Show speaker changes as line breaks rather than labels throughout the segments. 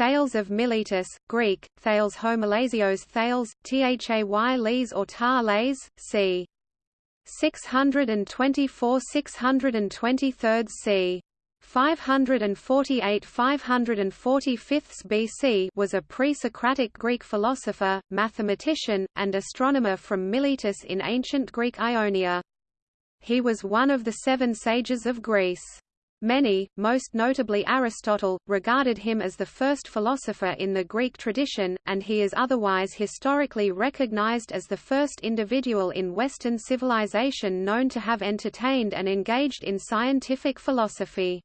Thales of Miletus, Greek, Thales homolasios Thales, Thay les or tar c. 624 623 c. 548 545 BC was a pre-Socratic Greek philosopher, mathematician, and astronomer from Miletus in ancient Greek Ionia. He was one of the seven sages of Greece. Many, most notably Aristotle, regarded him as the first philosopher in the Greek tradition, and he is otherwise historically recognized as the first individual in Western civilization known to have entertained and engaged in scientific philosophy.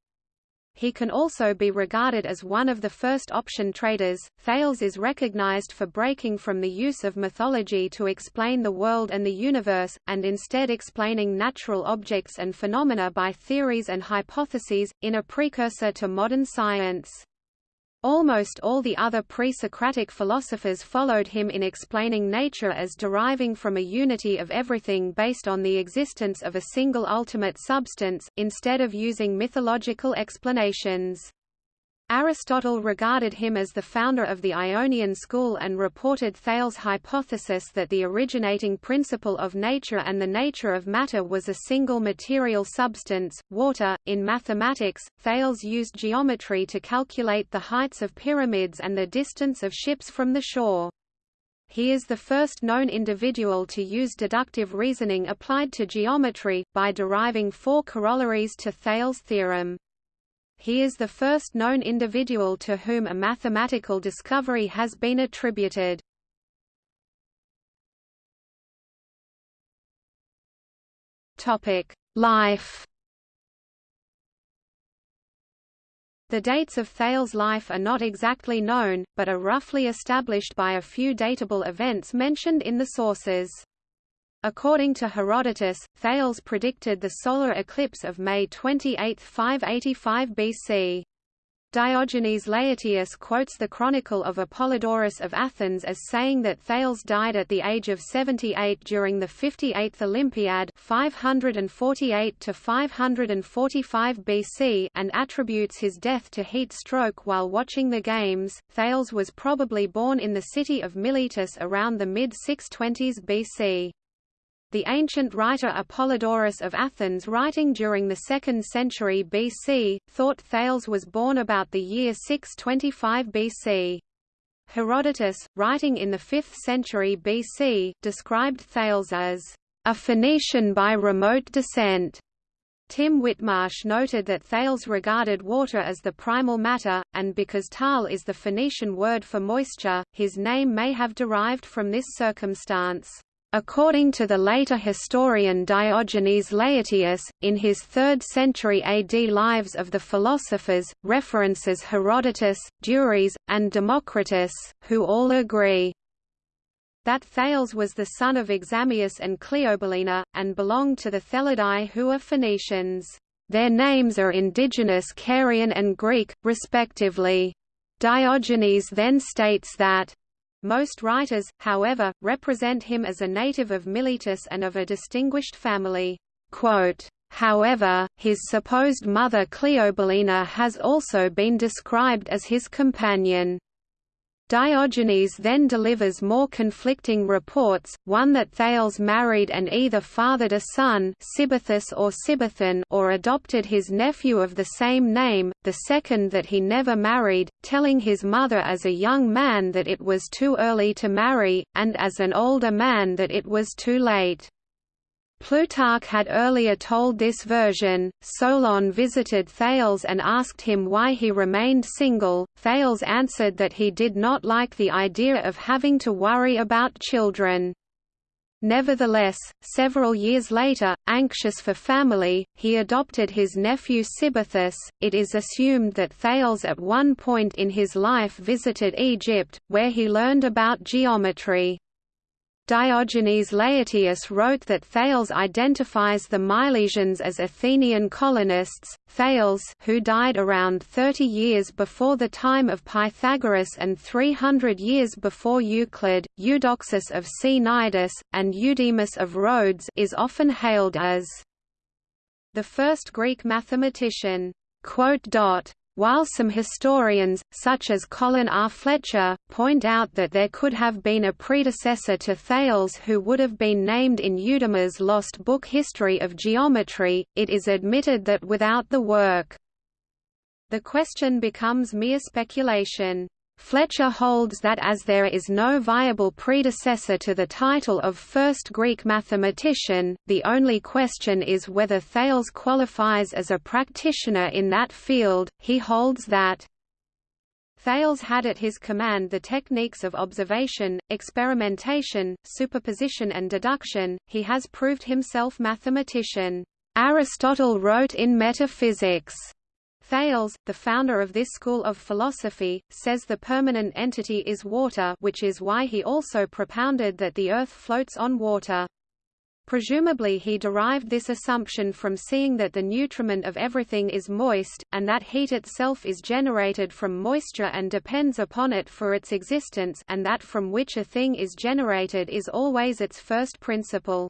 He can also be regarded as one of the first option traders. Thales is recognized for breaking from the use of mythology to explain the world and the universe, and instead explaining natural objects and phenomena by theories and hypotheses, in a precursor to modern science. Almost all the other pre-Socratic philosophers followed him in explaining nature as deriving from a unity of everything based on the existence of a single ultimate substance, instead of using mythological explanations. Aristotle regarded him as the founder of the Ionian school and reported Thales' hypothesis that the originating principle of nature and the nature of matter was a single material substance, water. In mathematics, Thales used geometry to calculate the heights of pyramids and the distance of ships from the shore. He is the first known individual to use deductive reasoning applied to geometry, by deriving four corollaries to Thales' theorem. He is the first known individual to whom a mathematical discovery has been attributed. Life. The dates of Thales' life are not exactly known, but are roughly established by a few datable events mentioned in the sources. According to Herodotus, Thales predicted the solar eclipse of May 28, 585 BC. Diogenes Laertius quotes the chronicle of Apollodorus of Athens as saying that Thales died at the age of 78 during the 58th Olympiad 548 to 545 BC and attributes his death to heat stroke while watching the games. Thales was probably born in the city of Miletus around the mid-620s BC. The ancient writer Apollodorus of Athens writing during the 2nd century BC, thought Thales was born about the year 625 BC. Herodotus, writing in the 5th century BC, described Thales as a Phoenician by remote descent. Tim Whitmarsh noted that Thales regarded water as the primal matter, and because tal is the Phoenician word for moisture, his name may have derived from this circumstance. According to the later historian Diogenes Laertius, in his 3rd century AD Lives of the Philosophers, references Herodotus, Duris, and Democritus, who all agree that Thales was the son of Examius and Cleobulina, and belonged to the Thelidae who are Phoenicians. Their names are indigenous Carian and Greek, respectively. Diogenes then states that most writers, however, represent him as a native of Miletus and of a distinguished family. However, his supposed mother Cleobulina has also been described as his companion. Diogenes then delivers more conflicting reports, one that Thales married and either fathered a son or or adopted his nephew of the same name, the second that he never married, telling his mother as a young man that it was too early to marry, and as an older man that it was too late. Plutarch had earlier told this version. Solon visited Thales and asked him why he remained single. Thales answered that he did not like the idea of having to worry about children. Nevertheless, several years later, anxious for family, he adopted his nephew Cybisthus. It is assumed that Thales at one point in his life visited Egypt, where he learned about geometry. Diogenes Laertius wrote that Thales identifies the Milesians as Athenian colonists. Thales, who died around 30 years before the time of Pythagoras and 300 years before Euclid, Eudoxus of Cnidus, and Eudemus of Rhodes, is often hailed as the first Greek mathematician. While some historians, such as Colin R. Fletcher, point out that there could have been a predecessor to Thales who would have been named in Eudemus's lost book History of Geometry, it is admitted that without the work, the question becomes mere speculation. Fletcher holds that as there is no viable predecessor to the title of first Greek mathematician, the only question is whether Thales qualifies as a practitioner in that field. He holds that Thales had at his command the techniques of observation, experimentation, superposition and deduction, he has proved himself mathematician. Aristotle wrote in Metaphysics Thales, the founder of this school of philosophy, says the permanent entity is water which is why he also propounded that the Earth floats on water. Presumably he derived this assumption from seeing that the nutriment of everything is moist, and that heat itself is generated from moisture and depends upon it for its existence and that from which a thing is generated is always its first principle.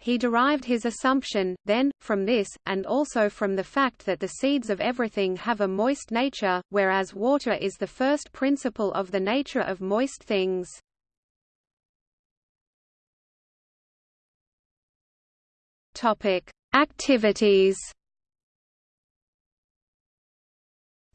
He derived his assumption, then, from this, and also from the fact that the seeds of everything have a moist nature, whereas water is the first principle of the nature of moist things. Activities.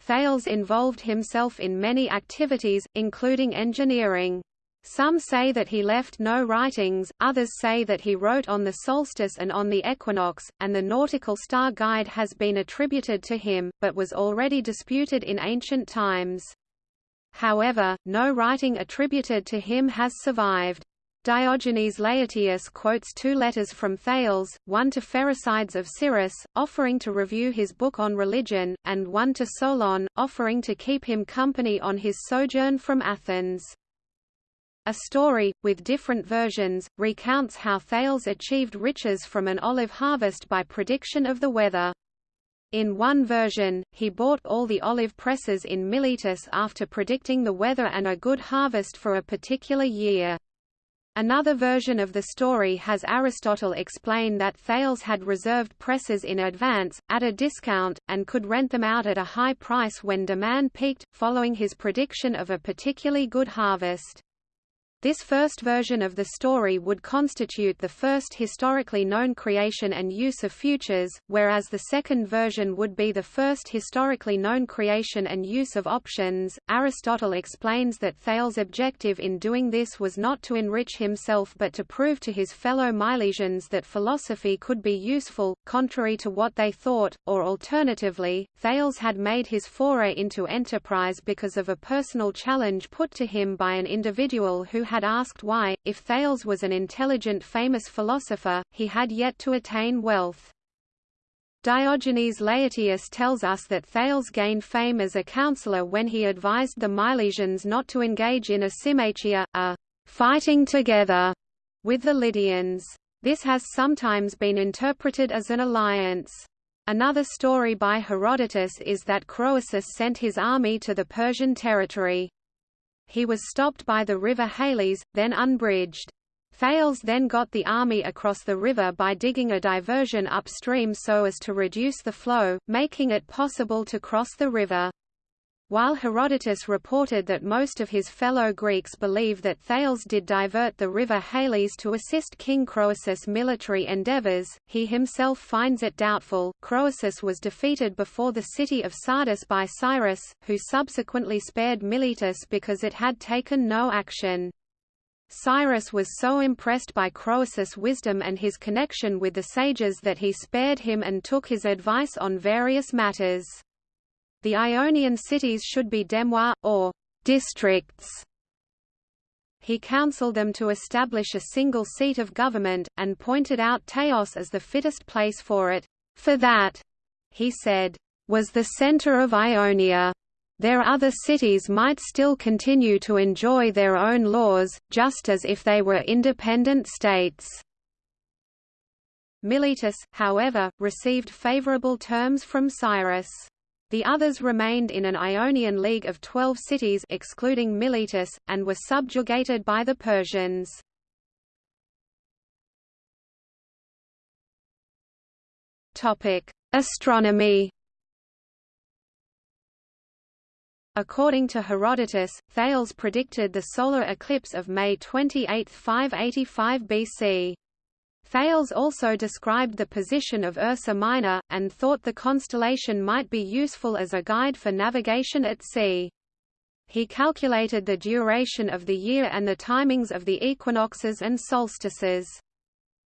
Thales involved himself in many activities, including engineering. Some say that he left no writings, others say that he wrote on the solstice and on the equinox, and the nautical star guide has been attributed to him, but was already disputed in ancient times. However, no writing attributed to him has survived. Diogenes Laertius quotes two letters from Thales, one to Pherecydes of Syros, offering to review his book on religion, and one to Solon, offering to keep him company on his sojourn from Athens. A story, with different versions, recounts how Thales achieved riches from an olive harvest by prediction of the weather. In one version, he bought all the olive presses in Miletus after predicting the weather and a good harvest for a particular year. Another version of the story has Aristotle explain that Thales had reserved presses in advance, at a discount, and could rent them out at a high price when demand peaked, following his prediction of a particularly good harvest. This first version of the story would constitute the first historically known creation and use of futures, whereas the second version would be the first historically known creation and use of options. Aristotle explains that Thales' objective in doing this was not to enrich himself but to prove to his fellow Milesians that philosophy could be useful, contrary to what they thought, or alternatively, Thales had made his foray into enterprise because of a personal challenge put to him by an individual who had asked why, if Thales was an intelligent famous philosopher, he had yet to attain wealth. Diogenes Laertius tells us that Thales gained fame as a counselor when he advised the Milesians not to engage in a symmachia, a fighting together, with the Lydians. This has sometimes been interpreted as an alliance. Another story by Herodotus is that Croesus sent his army to the Persian territory. He was stopped by the river Halys, then unbridged. Thales then got the army across the river by digging a diversion upstream so as to reduce the flow, making it possible to cross the river. While Herodotus reported that most of his fellow Greeks believe that Thales did divert the river Halys to assist King Croesus' military endeavors, he himself finds it doubtful. Croesus was defeated before the city of Sardis by Cyrus, who subsequently spared Miletus because it had taken no action. Cyrus was so impressed by Croesus' wisdom and his connection with the sages that he spared him and took his advice on various matters. The Ionian cities should be demois, or districts. He counseled them to establish a single seat of government, and pointed out Teos as the fittest place for it. For that, he said, was the center of Ionia. Their other cities might still continue to enjoy their own laws, just as if they were independent states. Miletus, however, received favorable terms from Cyrus. The others remained in an Ionian league of twelve cities excluding Miletus, and were subjugated by the Persians. Astronomy According to Herodotus, Thales predicted the solar eclipse of May 28, 585 BC. Thales also described the position of Ursa Minor, and thought the constellation might be useful as a guide for navigation at sea. He calculated the duration of the year and the timings of the equinoxes and solstices.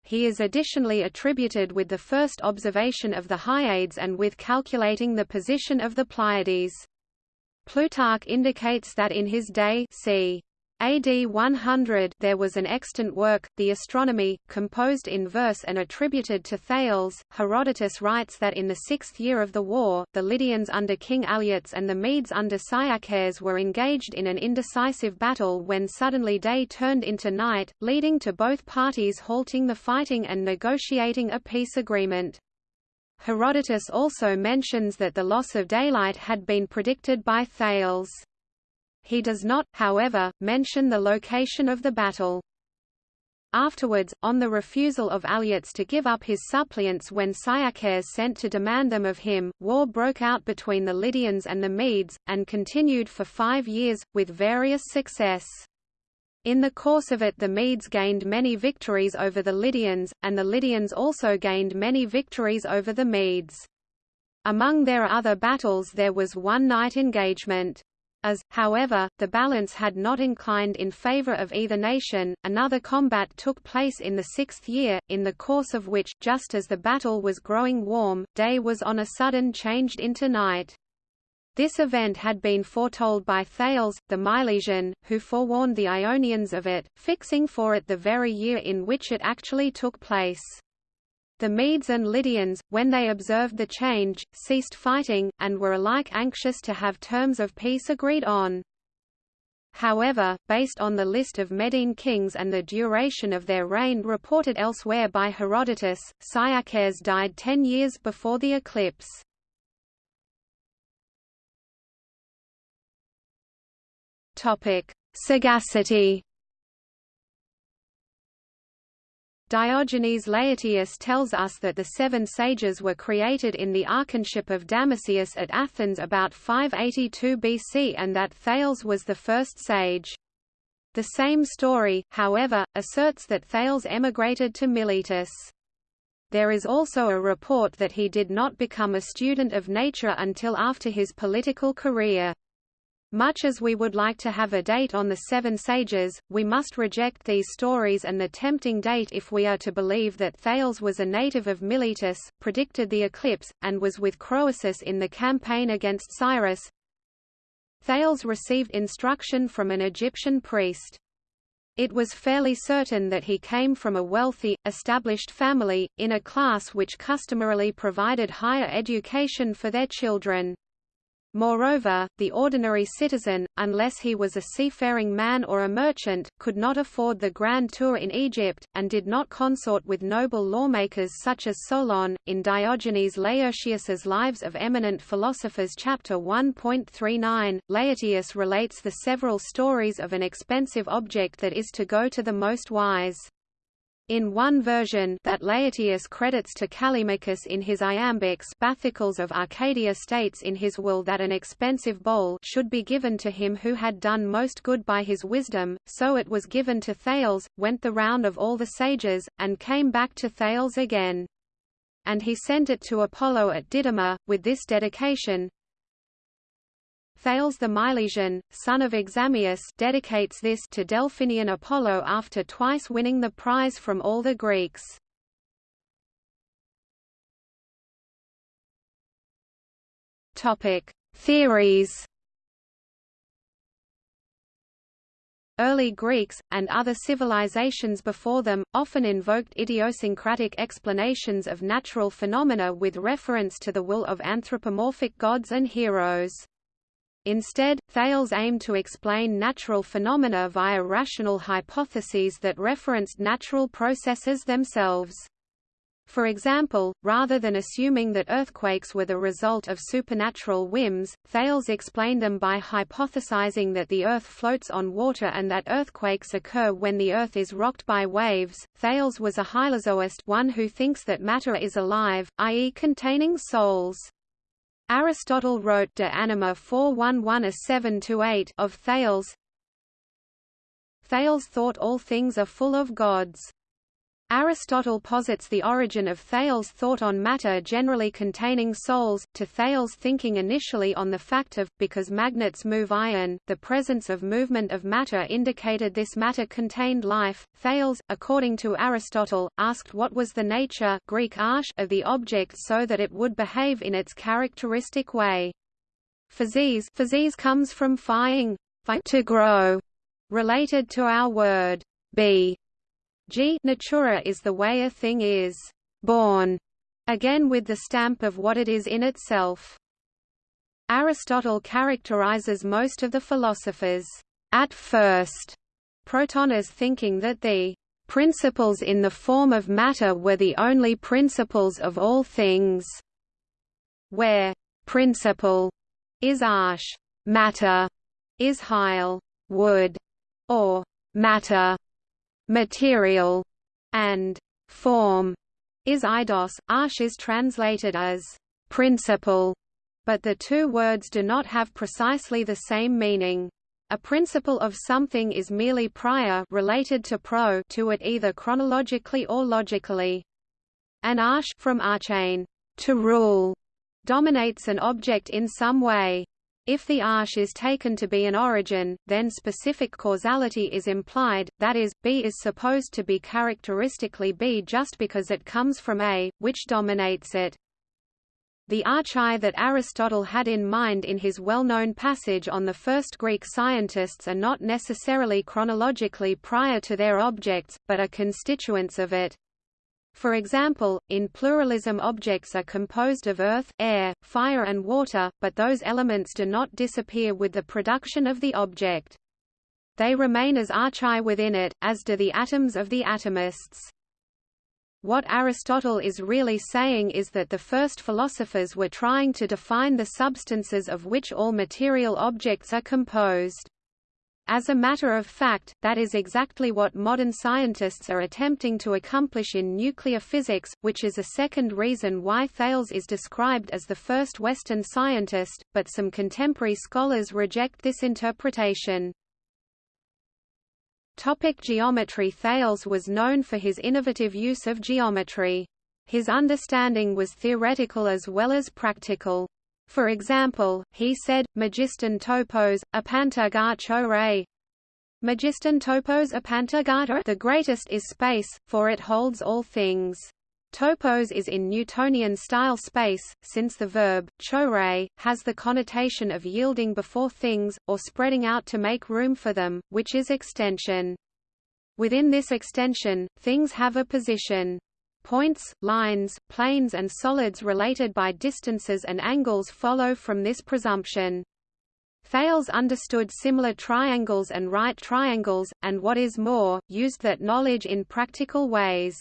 He is additionally attributed with the first observation of the Hyades and with calculating the position of the Pleiades. Plutarch indicates that in his day c. AD 100 there was an extant work, The Astronomy, composed in verse and attributed to Thales. Herodotus writes that in the sixth year of the war, the Lydians under King Alyattes and the Medes under Cyaxares were engaged in an indecisive battle when suddenly day turned into night, leading to both parties halting the fighting and negotiating a peace agreement. Herodotus also mentions that the loss of daylight had been predicted by Thales. He does not, however, mention the location of the battle. Afterwards, on the refusal of Alyattes to give up his suppliants when Cyaxares sent to demand them of him, war broke out between the Lydians and the Medes, and continued for five years, with various success. In the course of it the Medes gained many victories over the Lydians, and the Lydians also gained many victories over the Medes. Among their other battles there was one night engagement. As, however, the balance had not inclined in favor of either nation, another combat took place in the sixth year, in the course of which, just as the battle was growing warm, day was on a sudden changed into night. This event had been foretold by Thales, the Milesian, who forewarned the Ionians of it, fixing for it the very year in which it actually took place. The Medes and Lydians, when they observed the change, ceased fighting, and were alike anxious to have terms of peace agreed on. However, based on the list of Median kings and the duration of their reign reported elsewhere by Herodotus, Cyaxares died ten years before the eclipse. Sagacity. Diogenes Laertius tells us that the seven sages were created in the archonship of Damasius at Athens about 582 BC and that Thales was the first sage. The same story, however, asserts that Thales emigrated to Miletus. There is also a report that he did not become a student of nature until after his political career. Much as we would like to have a date on the Seven Sages, we must reject these stories and the tempting date if we are to believe that Thales was a native of Miletus, predicted the eclipse, and was with Croesus in the campaign against Cyrus. Thales received instruction from an Egyptian priest. It was fairly certain that he came from a wealthy, established family, in a class which customarily provided higher education for their children. Moreover, the ordinary citizen, unless he was a seafaring man or a merchant, could not afford the grand tour in Egypt, and did not consort with noble lawmakers such as Solon. In Diogenes Laertius's Lives of Eminent Philosophers chapter 1.39, Laertius relates the several stories of an expensive object that is to go to the most wise. In one version that Laertius credits to Callimachus in his iambics Bathycles of Arcadia states in his will that an expensive bowl should be given to him who had done most good by his wisdom, so it was given to Thales, went the round of all the sages, and came back to Thales again. And he sent it to Apollo at Didyma, with this dedication, Thales the Milesian, son of Examius dedicates this to Delphinian Apollo after twice winning the prize from all the Greeks. Theories. Early Greeks, and other civilizations before them, often invoked idiosyncratic explanations of natural phenomena with reference to the will of anthropomorphic gods and heroes. Instead, Thales aimed to explain natural phenomena via rational hypotheses that referenced natural processes themselves. For example, rather than assuming that earthquakes were the result of supernatural whims, Thales explained them by hypothesizing that the Earth floats on water and that earthquakes occur when the Earth is rocked by waves. Thales was a hylozoist one who thinks that matter is alive, i.e. containing souls. Aristotle wrote De Anima 411a7-8 of Thales. Thales thought all things are full of gods. Aristotle posits the origin of Thales' thought on matter generally containing souls, to Thales' thinking initially on the fact of, because magnets move iron, the presence of movement of matter indicated this matter contained life. Thales, according to Aristotle, asked what was the nature Greek arche of the object so that it would behave in its characteristic way. Physis, physis comes from phying, to grow, related to our word be G natura is the way a thing is born, again with the stamp of what it is in itself. Aristotle characterizes most of the philosophers at first proton as thinking that the principles in the form of matter were the only principles of all things, where principle is arche, matter is hyle, wood, or matter material, and form is eidos. Arche is translated as principle, but the two words do not have precisely the same meaning. A principle of something is merely prior related to pro to it either chronologically or logically. An arche from archein, to rule, dominates an object in some way. If the arche is taken to be an origin, then specific causality is implied, that is, B is supposed to be characteristically B just because it comes from A, which dominates it. The archai that Aristotle had in mind in his well-known passage on the first Greek scientists are not necessarily chronologically prior to their objects, but are constituents of it. For example, in pluralism objects are composed of earth, air, fire and water, but those elements do not disappear with the production of the object. They remain as archai within it, as do the atoms of the atomists. What Aristotle is really saying is that the first philosophers were trying to define the substances of which all material objects are composed. As a matter of fact, that is exactly what modern scientists are attempting to accomplish in nuclear physics, which is a second reason why Thales is described as the first Western scientist, but some contemporary scholars reject this interpretation. Topic geometry Thales was known for his innovative use of geometry. His understanding was theoretical as well as practical. For example, he said, Magiston topos, apantagar re. Magiston topos apantagar The greatest is space, for it holds all things. Topos is in Newtonian style space, since the verb, chore, has the connotation of yielding before things, or spreading out to make room for them, which is extension. Within this extension, things have a position. Points, lines, planes and solids related by distances and angles follow from this presumption. Thales understood similar triangles and right triangles, and what is more, used that knowledge in practical ways.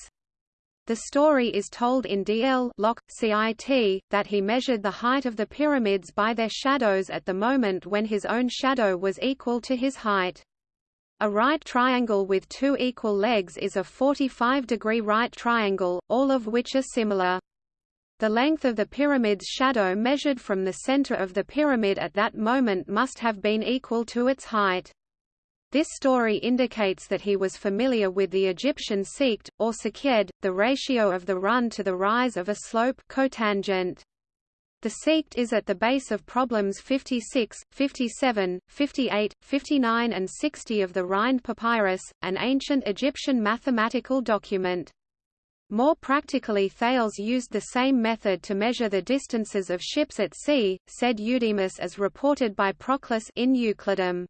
The story is told in DL Locke, CIT, that he measured the height of the pyramids by their shadows at the moment when his own shadow was equal to his height. A right triangle with two equal legs is a 45-degree right triangle, all of which are similar. The length of the pyramid's shadow measured from the center of the pyramid at that moment must have been equal to its height. This story indicates that he was familiar with the Egyptian sect, or seked, the ratio of the run to the rise of a slope cotangent. The sect is at the base of problems 56, 57, 58, 59 and 60 of the Rhind Papyrus, an ancient Egyptian mathematical document. More practically Thales used the same method to measure the distances of ships at sea, said Eudemus as reported by Proclus in Euclidum.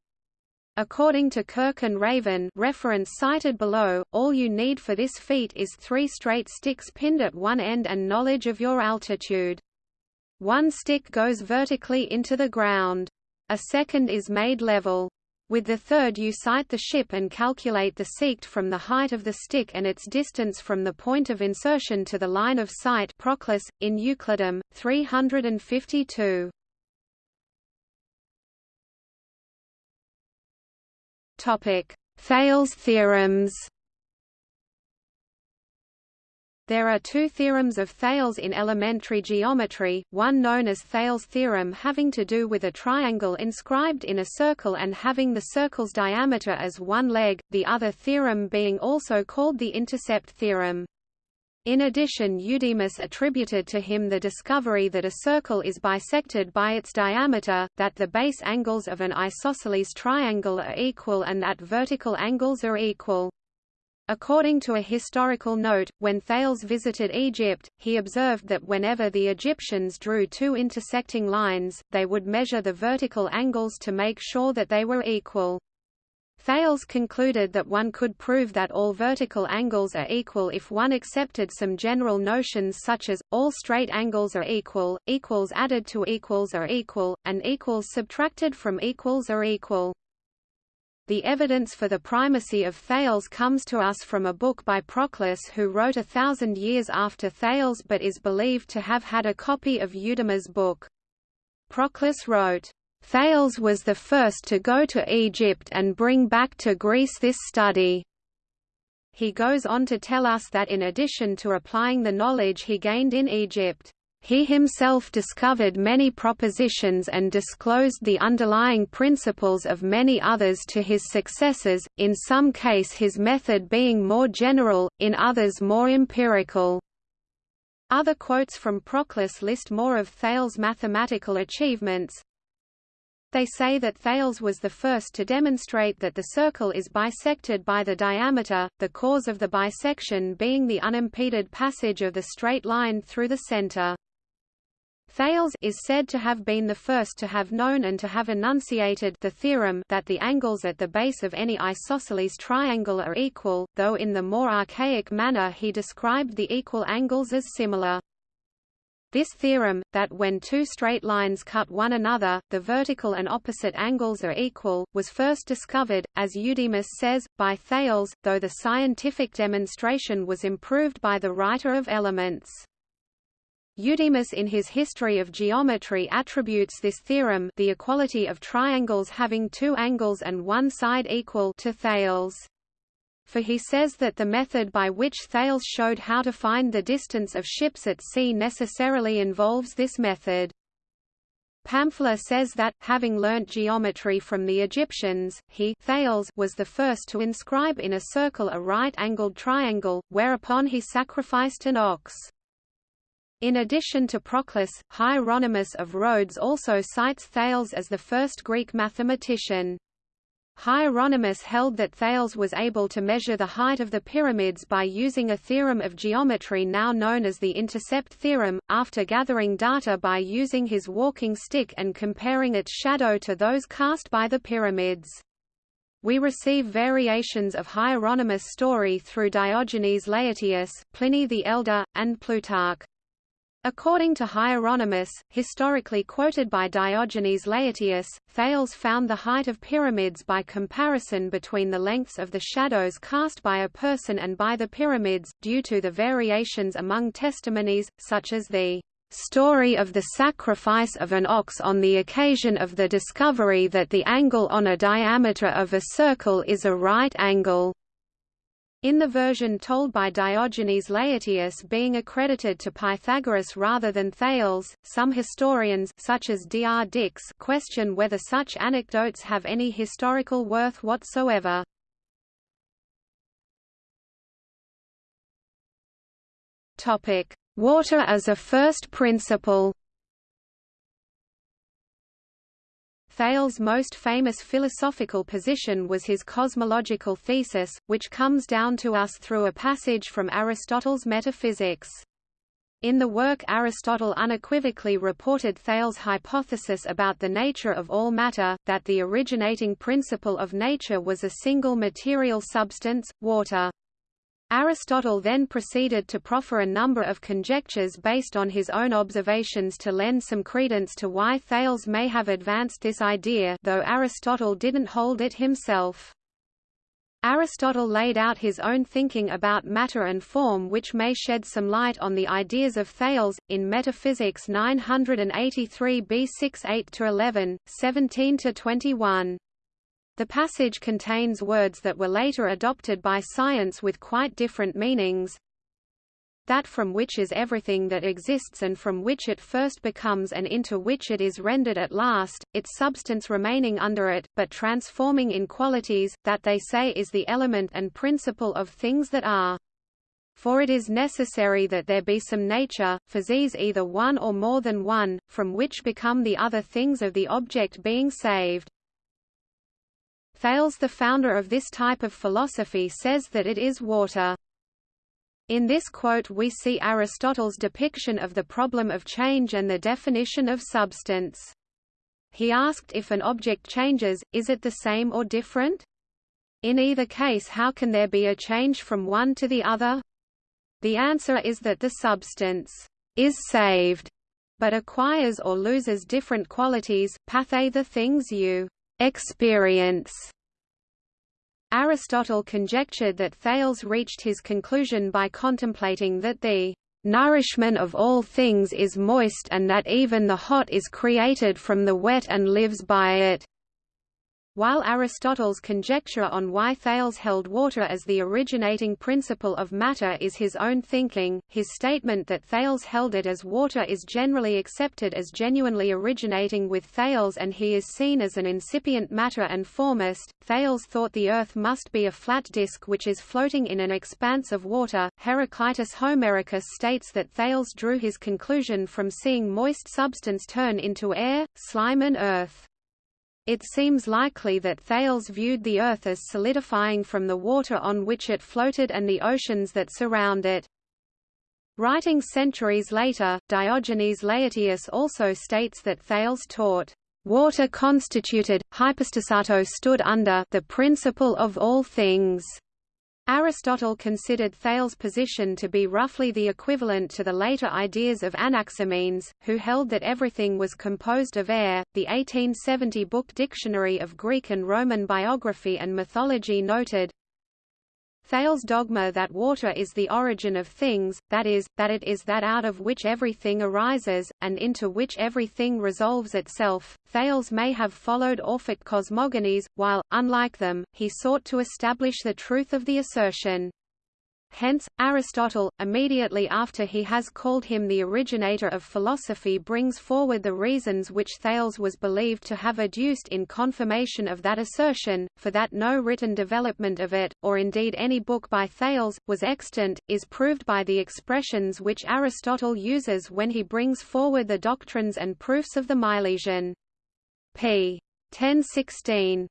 According to Kirk and Raven reference cited below, all you need for this feat is three straight sticks pinned at one end and knowledge of your altitude. One stick goes vertically into the ground. A second is made level. With the third you sight the ship and calculate the sect from the height of the stick and its distance from the point of insertion to the line of sight Proclus, in Euclidum, 352. Thales theorems There are two theorems of Thales in elementary geometry, one known as Thales' theorem having to do with a triangle inscribed in a circle and having the circle's diameter as one leg, the other theorem being also called the intercept theorem. In addition Eudemus attributed to him the discovery that a circle is bisected by its diameter, that the base angles of an isosceles triangle are equal and that vertical angles are equal. According to a historical note, when Thales visited Egypt, he observed that whenever the Egyptians drew two intersecting lines, they would measure the vertical angles to make sure that they were equal. Thales concluded that one could prove that all vertical angles are equal if one accepted some general notions such as, all straight angles are equal, equals added to equals are equal, and equals subtracted from equals are equal. The evidence for the primacy of Thales comes to us from a book by Proclus who wrote a thousand years after Thales but is believed to have had a copy of Eudemus' book. Proclus wrote, Thales was the first to go to Egypt and bring back to Greece this study. He goes on to tell us that in addition to applying the knowledge he gained in Egypt, he himself discovered many propositions and disclosed the underlying principles of many others to his successors, in some case his method being more general, in others more empirical. Other quotes from Proclus list more of Thales' mathematical achievements. They say that Thales was the first to demonstrate that the circle is bisected by the diameter, the cause of the bisection being the unimpeded passage of the straight line through the center. Thales is said to have been the first to have known and to have enunciated the theorem that the angles at the base of any isosceles triangle are equal, though in the more archaic manner he described the equal angles as similar. This theorem, that when two straight lines cut one another, the vertical and opposite angles are equal, was first discovered, as Eudemus says, by Thales, though the scientific demonstration was improved by the writer of Elements. Eudemus in his History of Geometry attributes this theorem the equality of triangles having two angles and one side equal to Thales. For he says that the method by which Thales showed how to find the distance of ships at sea necessarily involves this method. Pamphila says that, having learnt geometry from the Egyptians, he Thales was the first to inscribe in a circle a right-angled triangle, whereupon he sacrificed an ox. In addition to Proclus, Hieronymus of Rhodes also cites Thales as the first Greek mathematician. Hieronymus held that Thales was able to measure the height of the pyramids by using a theorem of geometry now known as the intercept theorem, after gathering data by using his walking stick and comparing its shadow to those cast by the pyramids. We receive variations of Hieronymus' story through Diogenes Laertius, Pliny the Elder, and Plutarch. According to Hieronymus, historically quoted by Diogenes Laertius, Thales found the height of pyramids by comparison between the lengths of the shadows cast by a person and by the pyramids, due to the variations among testimonies, such as the story of the sacrifice of an ox on the occasion of the discovery that the angle on a diameter of a circle is a right angle. In the version told by Diogenes Laertius being accredited to Pythagoras rather than Thales, some historians such as D. R. Dicks question whether such anecdotes have any historical worth whatsoever. Water as a first principle Thales' most famous philosophical position was his cosmological thesis, which comes down to us through a passage from Aristotle's Metaphysics. In the work Aristotle unequivocally reported Thales' hypothesis about the nature of all matter, that the originating principle of nature was a single material substance, water. Aristotle then proceeded to proffer a number of conjectures based on his own observations to lend some credence to why Thales may have advanced this idea though Aristotle didn't hold it himself. Aristotle laid out his own thinking about matter and form which may shed some light on the ideas of Thales, in Metaphysics 983 b 6 8–11, 17–21. The passage contains words that were later adopted by science with quite different meanings. that from which is everything that exists and from which it first becomes and into which it is rendered at last, its substance remaining under it, but transforming in qualities, that they say is the element and principle of things that are. For it is necessary that there be some nature, physis either one or more than one, from which become the other things of the object being saved. Thales the founder of this type of philosophy says that it is water. In this quote we see Aristotle's depiction of the problem of change and the definition of substance. He asked if an object changes, is it the same or different? In either case how can there be a change from one to the other? The answer is that the substance is saved, but acquires or loses different qualities, pathe the things you experience. Aristotle conjectured that Thales reached his conclusion by contemplating that the nourishment of all things is moist and that even the hot is created from the wet and lives by it. While Aristotle's conjecture on why Thales held water as the originating principle of matter is his own thinking, his statement that Thales held it as water is generally accepted as genuinely originating with Thales and he is seen as an incipient matter and formist. Thales thought the earth must be a flat disk which is floating in an expanse of water. Heraclitus Homericus states that Thales drew his conclusion from seeing moist substance turn into air, slime and earth. It seems likely that Thales viewed the Earth as solidifying from the water on which it floated and the oceans that surround it. Writing centuries later, Diogenes Laertius also states that Thales taught, "...water constituted, hypostasato stood under the principle of all things." Aristotle considered Thales' position to be roughly the equivalent to the later ideas of Anaximenes, who held that everything was composed of air. The 1870 book Dictionary of Greek and Roman Biography and Mythology noted, Thales' dogma that water is the origin of things, that is, that it is that out of which everything arises, and into which everything resolves itself. Thales may have followed Orphic cosmogonies, while, unlike them, he sought to establish the truth of the assertion. Hence, Aristotle, immediately after he has called him the originator of philosophy brings forward the reasons which Thales was believed to have adduced in confirmation of that assertion, for that no written development of it, or indeed any book by Thales, was extant, is proved by the expressions which Aristotle uses when he brings forward the doctrines and proofs of the Milesian. p. 1016.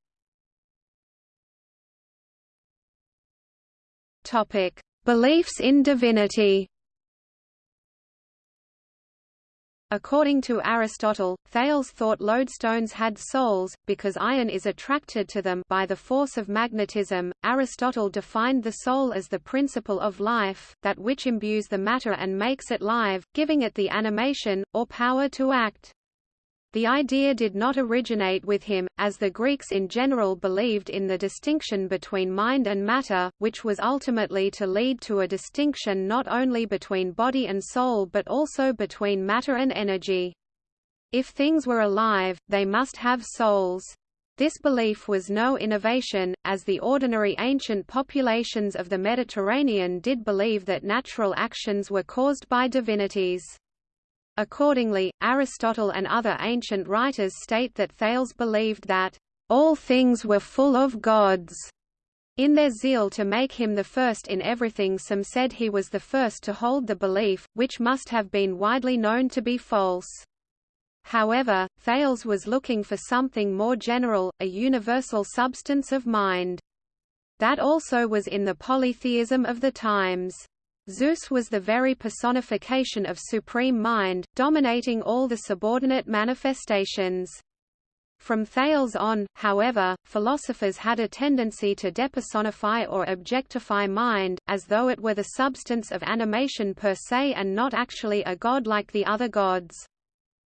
Topic: Beliefs in divinity According to Aristotle, Thales thought lodestones had souls, because iron is attracted to them by the force of magnetism. Aristotle defined the soul as the principle of life, that which imbues the matter and makes it live, giving it the animation, or power to act. The idea did not originate with him, as the Greeks in general believed in the distinction between mind and matter, which was ultimately to lead to a distinction not only between body and soul but also between matter and energy. If things were alive, they must have souls. This belief was no innovation, as the ordinary ancient populations of the Mediterranean did believe that natural actions were caused by divinities. Accordingly, Aristotle and other ancient writers state that Thales believed that all things were full of gods. In their zeal to make him the first in everything some said he was the first to hold the belief, which must have been widely known to be false. However, Thales was looking for something more general, a universal substance of mind. That also was in the polytheism of the times. Zeus was the very personification of supreme mind, dominating all the subordinate manifestations. From Thales on, however, philosophers had a tendency to depersonify or objectify mind, as though it were the substance of animation per se and not actually a god like the other gods.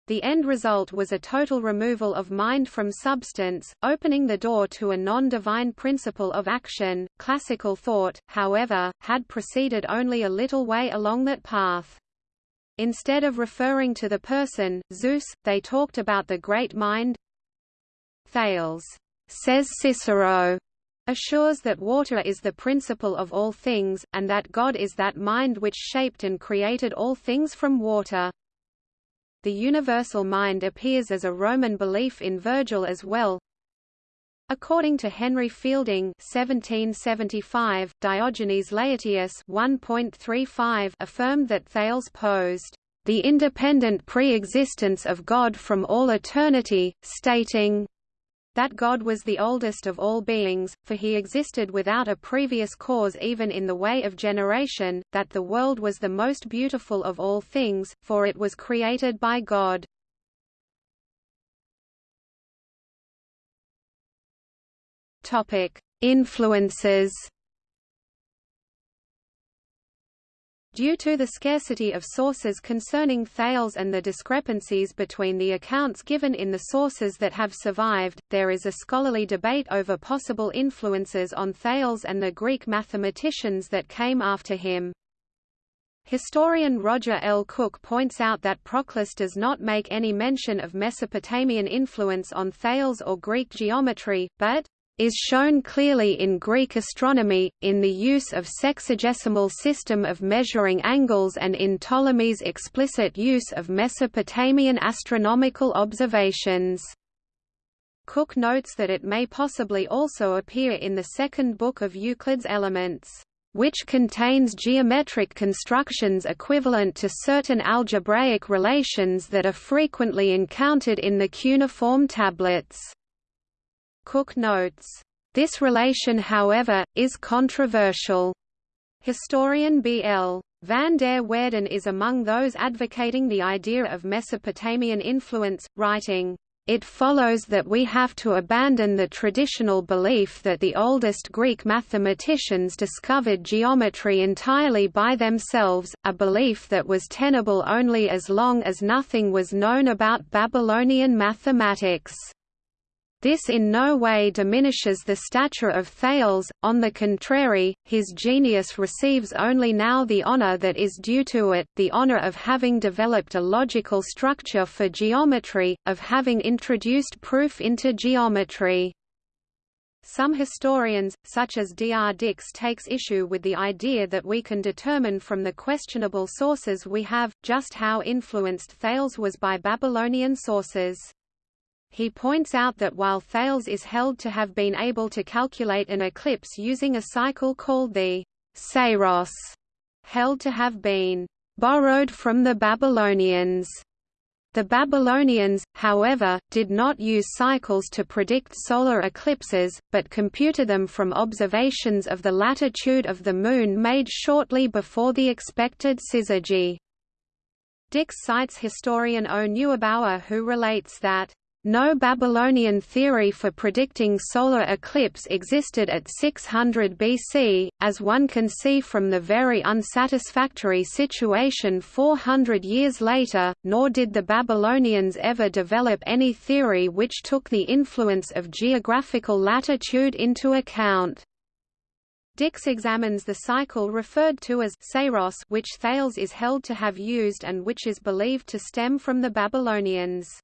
The end result was a total removal of mind from substance, opening the door to a non-divine principle of action. Classical thought, however, had proceeded only a little way along that path. Instead of referring to the person, Zeus, they talked about the great mind. Thales, says Cicero, assures that water is the principle of all things, and that God is that mind which shaped and created all things from water. The universal mind appears as a Roman belief in Virgil as well. According to Henry Fielding 1775, Diogenes Laertius 1.35 affirmed that Thales posed the independent pre-existence of God from all eternity, stating that God was the oldest of all beings, for he existed without a previous cause even in the way of generation, that the world was the most beautiful of all things, for it was created by God. Influences. Due to the scarcity of sources concerning Thales and the discrepancies between the accounts given in the sources that have survived, there is a scholarly debate over possible influences on Thales and the Greek mathematicians that came after him. Historian Roger L. Cook points out that Proclus does not make any mention of Mesopotamian influence on Thales or Greek geometry, but is shown clearly in Greek astronomy, in the use of sexagesimal system of measuring angles and in Ptolemy's explicit use of Mesopotamian astronomical observations. Cook notes that it may possibly also appear in the second book of Euclid's Elements, which contains geometric constructions equivalent to certain algebraic relations that are frequently encountered in the cuneiform tablets. Cook notes, "...this relation however, is controversial." Historian B. L. Van der Waerden is among those advocating the idea of Mesopotamian influence, writing, it follows that we have to abandon the traditional belief that the oldest Greek mathematicians discovered geometry entirely by themselves, a belief that was tenable only as long as nothing was known about Babylonian mathematics. This in no way diminishes the stature of Thales, on the contrary, his genius receives only now the honor that is due to it, the honor of having developed a logical structure for geometry, of having introduced proof into geometry. Some historians, such as D. R. Dicks takes issue with the idea that we can determine from the questionable sources we have, just how influenced Thales was by Babylonian sources. He points out that while Thales is held to have been able to calculate an eclipse using a cycle called the Saros, held to have been borrowed from the Babylonians. The Babylonians, however, did not use cycles to predict solar eclipses, but computed them from observations of the latitude of the Moon made shortly before the expected syzygy. Dicks cites historian O. Neugebauer who relates that no Babylonian theory for predicting solar eclipse existed at 600 BC, as one can see from the very unsatisfactory situation 400 years later, nor did the Babylonians ever develop any theory which took the influence of geographical latitude into account. Dicks examines the cycle referred to as Saros which Thales is held to have used and which is believed to stem from the Babylonians.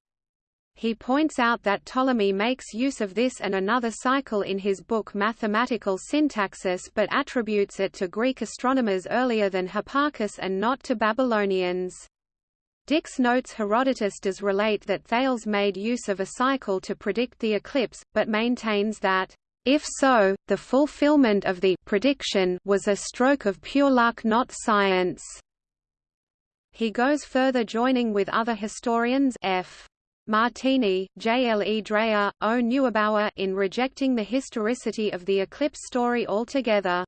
He points out that Ptolemy makes use of this and another cycle in his book Mathematical Syntaxis but attributes it to Greek astronomers earlier than Hipparchus and not to Babylonians. Dicks notes Herodotus does relate that Thales made use of a cycle to predict the eclipse, but maintains that, if so, the fulfillment of the prediction was a stroke of pure luck not science. He goes further joining with other historians F. Martini, J. L. E. Dreyer, O. Neugebauer in rejecting the historicity of the eclipse story altogether.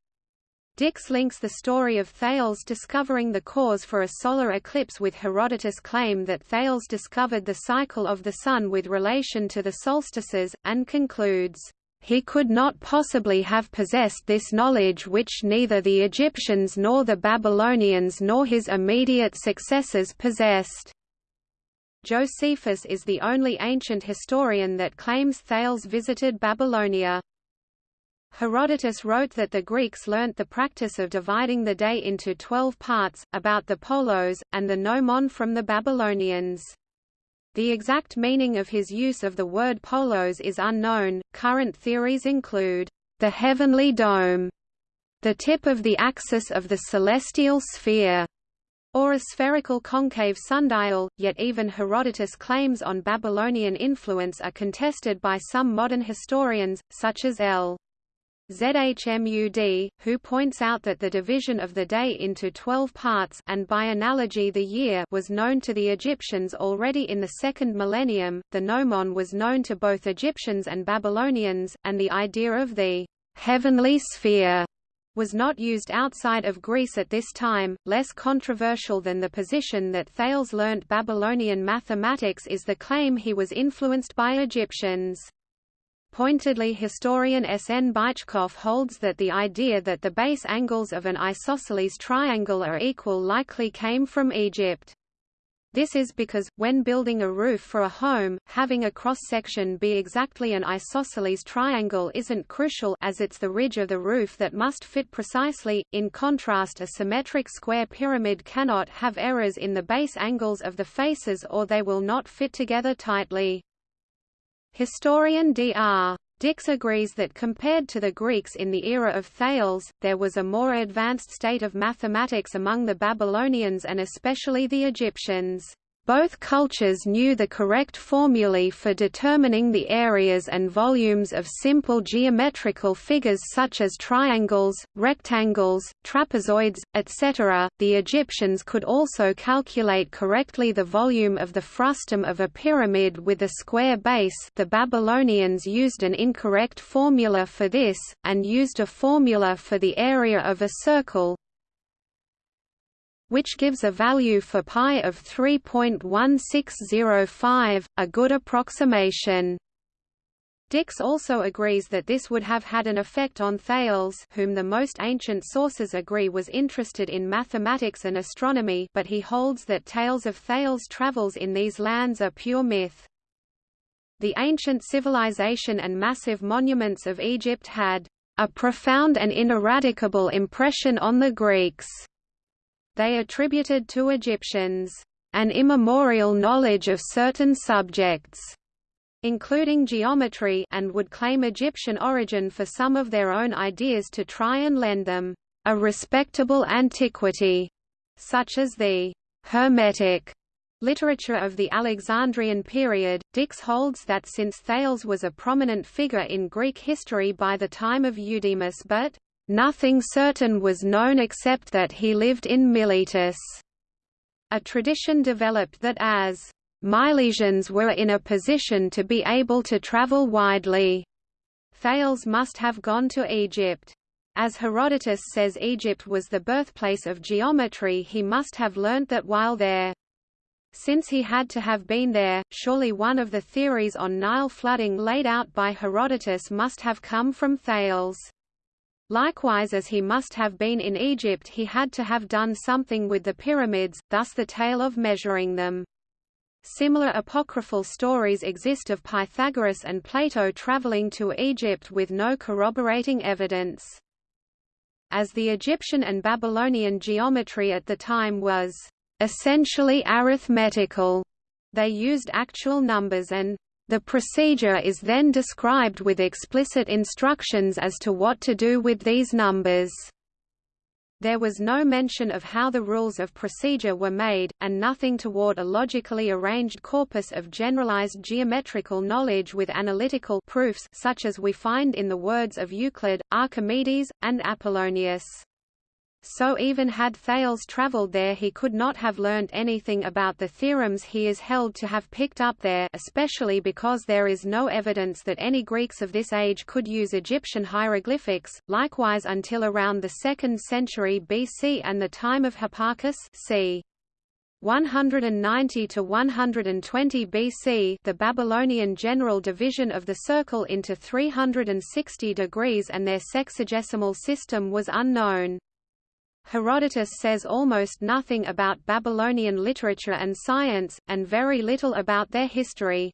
Dicks links the story of Thales discovering the cause for a solar eclipse with Herodotus' claim that Thales discovered the cycle of the Sun with relation to the solstices, and concludes, "...he could not possibly have possessed this knowledge which neither the Egyptians nor the Babylonians nor his immediate successors possessed." Josephus is the only ancient historian that claims Thales visited Babylonia. Herodotus wrote that the Greeks learnt the practice of dividing the day into twelve parts, about the polos, and the gnomon from the Babylonians. The exact meaning of his use of the word polos is unknown. Current theories include the heavenly dome, the tip of the axis of the celestial sphere, or a spherical concave sundial, yet even Herodotus' claims on Babylonian influence are contested by some modern historians, such as L. Zhmud, who points out that the division of the day into twelve parts and by analogy the year was known to the Egyptians already in the second millennium, the gnomon was known to both Egyptians and Babylonians, and the idea of the heavenly sphere was not used outside of Greece at this time. Less controversial than the position that Thales learnt Babylonian mathematics is the claim he was influenced by Egyptians. Pointedly historian S. N. Bychkov holds that the idea that the base angles of an isosceles triangle are equal likely came from Egypt. This is because, when building a roof for a home, having a cross-section be exactly an isosceles triangle isn't crucial as it's the ridge of the roof that must fit precisely, in contrast a symmetric square pyramid cannot have errors in the base angles of the faces or they will not fit together tightly. Historian Dr. Dicks agrees that compared to the Greeks in the era of Thales, there was a more advanced state of mathematics among the Babylonians and especially the Egyptians. Both cultures knew the correct formulae for determining the areas and volumes of simple geometrical figures such as triangles, rectangles, trapezoids, etc. The Egyptians could also calculate correctly the volume of the frustum of a pyramid with a square base the Babylonians used an incorrect formula for this, and used a formula for the area of a circle, which gives a value for pi of 3.1605, a good approximation. Dicks also agrees that this would have had an effect on Thales whom the most ancient sources agree was interested in mathematics and astronomy but he holds that tales of Thales' travels in these lands are pure myth. The ancient civilization and massive monuments of Egypt had a profound and ineradicable impression on the Greeks they attributed to Egyptians an immemorial knowledge of certain subjects, including geometry and would claim Egyptian origin for some of their own ideas to try and lend them a respectable antiquity, such as the Hermetic literature of the Alexandrian period. Dicks holds that since Thales was a prominent figure in Greek history by the time of Eudemus but Nothing certain was known except that he lived in Miletus. A tradition developed that as Milesians were in a position to be able to travel widely, Thales must have gone to Egypt. As Herodotus says Egypt was the birthplace of geometry he must have learnt that while there. Since he had to have been there, surely one of the theories on Nile flooding laid out by Herodotus must have come from Thales. Likewise as he must have been in Egypt he had to have done something with the pyramids, thus the tale of measuring them. Similar apocryphal stories exist of Pythagoras and Plato traveling to Egypt with no corroborating evidence. As the Egyptian and Babylonian geometry at the time was essentially arithmetical, they used actual numbers and the procedure is then described with explicit instructions as to what to do with these numbers. There was no mention of how the rules of procedure were made, and nothing toward a logically arranged corpus of generalized geometrical knowledge with analytical proofs such as we find in the words of Euclid, Archimedes, and Apollonius. So even had Thales travelled there he could not have learned anything about the theorems he is held to have picked up there especially because there is no evidence that any Greeks of this age could use Egyptian hieroglyphics, likewise until around the 2nd century BC and the time of Hipparchus c. 190 to 120 BC the Babylonian general division of the circle into 360 degrees and their sexagesimal system was unknown. Herodotus says almost nothing about Babylonian literature and science, and very little about their history.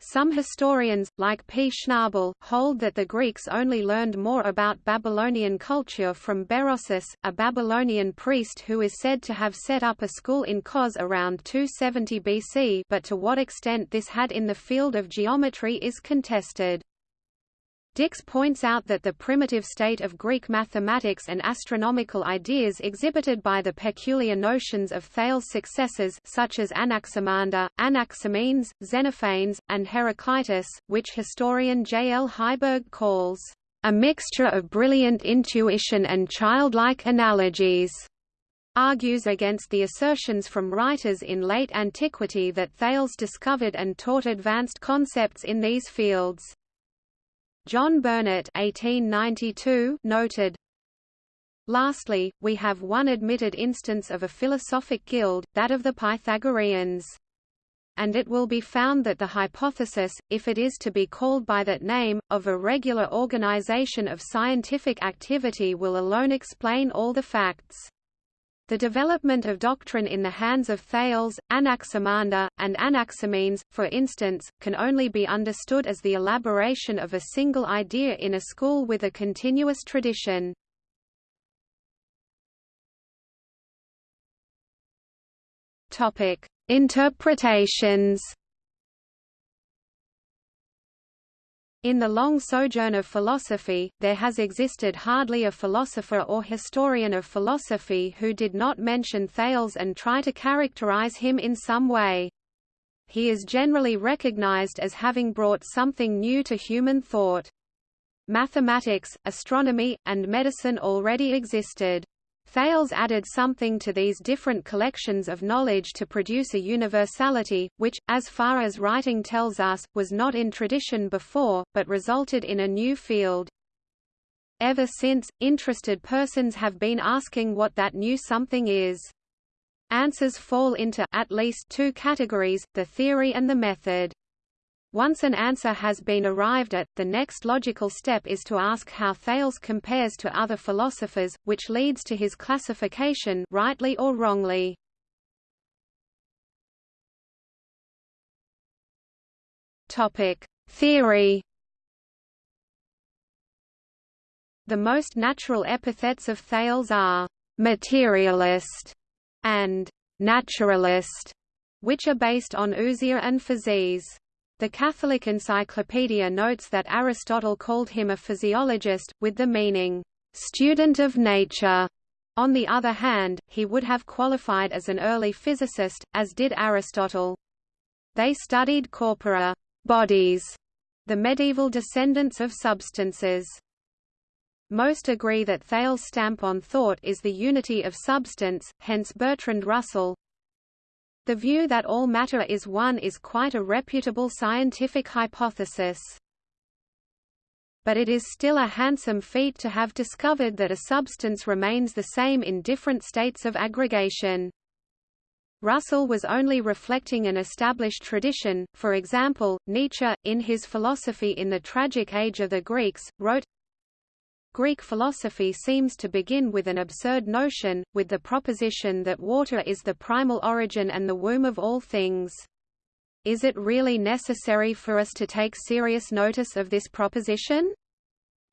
Some historians, like P. Schnabel, hold that the Greeks only learned more about Babylonian culture from Berosus, a Babylonian priest who is said to have set up a school in Kos around 270 BC but to what extent this had in the field of geometry is contested. Dicks points out that the primitive state of Greek mathematics and astronomical ideas exhibited by the peculiar notions of Thales' successors such as Anaximander, Anaximenes, Xenophanes, and Heraclitus, which historian J. L. Heiberg calls a mixture of brilliant intuition and childlike analogies argues against the assertions from writers in late antiquity that Thales discovered and taught advanced concepts in these fields. John Burnet 1892 noted, Lastly, we have one admitted instance of a philosophic guild, that of the Pythagoreans. And it will be found that the hypothesis, if it is to be called by that name, of a regular organization of scientific activity will alone explain all the facts. The development of doctrine in the hands of Thales, Anaximander, and Anaximenes, for instance, can only be understood as the elaboration of a single idea in a school with a continuous tradition. Interpretations In the long sojourn of philosophy, there has existed hardly a philosopher or historian of philosophy who did not mention Thales and try to characterize him in some way. He is generally recognized as having brought something new to human thought. Mathematics, astronomy, and medicine already existed. Thales added something to these different collections of knowledge to produce a universality, which, as far as writing tells us, was not in tradition before, but resulted in a new field. Ever since, interested persons have been asking what that new something is. Answers fall into at least two categories, the theory and the method. Once an answer has been arrived at, the next logical step is to ask how Thales compares to other philosophers, which leads to his classification rightly or wrongly. Theory. The most natural epithets of Thales are materialist and naturalist, which are based on ousia and physis. The Catholic Encyclopedia notes that Aristotle called him a physiologist, with the meaning, student of nature. On the other hand, he would have qualified as an early physicist, as did Aristotle. They studied corpora bodies, the medieval descendants of substances. Most agree that Thales' stamp on thought is the unity of substance, hence Bertrand Russell, the view that all matter is one is quite a reputable scientific hypothesis. But it is still a handsome feat to have discovered that a substance remains the same in different states of aggregation. Russell was only reflecting an established tradition, for example, Nietzsche, in his philosophy in the tragic age of the Greeks, wrote, Greek philosophy seems to begin with an absurd notion, with the proposition that water is the primal origin and the womb of all things. Is it really necessary for us to take serious notice of this proposition?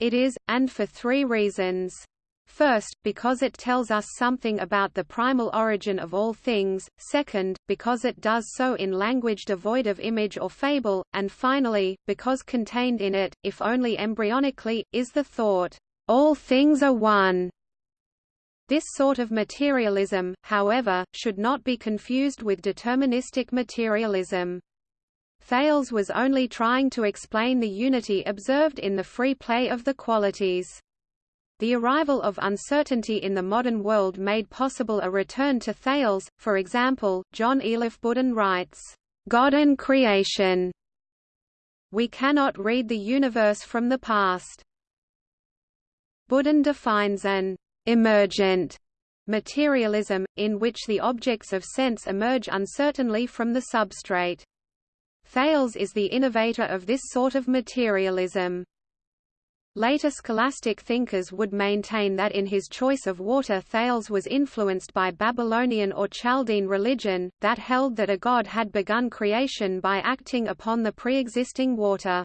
It is, and for three reasons. First, because it tells us something about the primal origin of all things, second, because it does so in language devoid of image or fable, and finally, because contained in it, if only embryonically, is the thought, all things are one. This sort of materialism, however, should not be confused with deterministic materialism. Thales was only trying to explain the unity observed in the free play of the qualities. The arrival of uncertainty in the modern world made possible a return to Thales, for example, John Elof Boodin writes, "...God and creation." We cannot read the universe from the past. Boodin defines an emergent materialism, in which the objects of sense emerge uncertainly from the substrate. Thales is the innovator of this sort of materialism. Later scholastic thinkers would maintain that in his choice of water Thales was influenced by Babylonian or Chaldean religion, that held that a god had begun creation by acting upon the pre-existing water.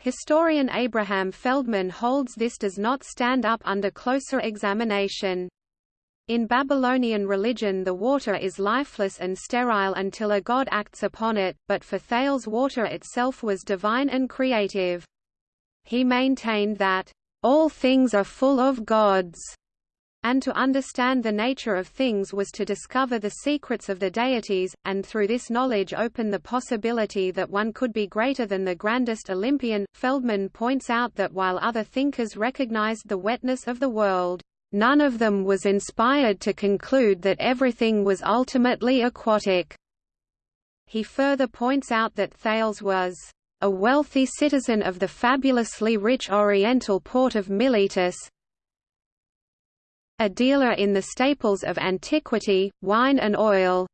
Historian Abraham Feldman holds this does not stand up under closer examination. In Babylonian religion the water is lifeless and sterile until a god acts upon it, but for Thales water itself was divine and creative. He maintained that, "...all things are full of gods." And to understand the nature of things was to discover the secrets of the deities, and through this knowledge open the possibility that one could be greater than the grandest Olympian. Feldman points out that while other thinkers recognized the wetness of the world, none of them was inspired to conclude that everything was ultimately aquatic. He further points out that Thales was a wealthy citizen of the fabulously rich oriental port of Miletus, a dealer in the staples of antiquity, wine and oil.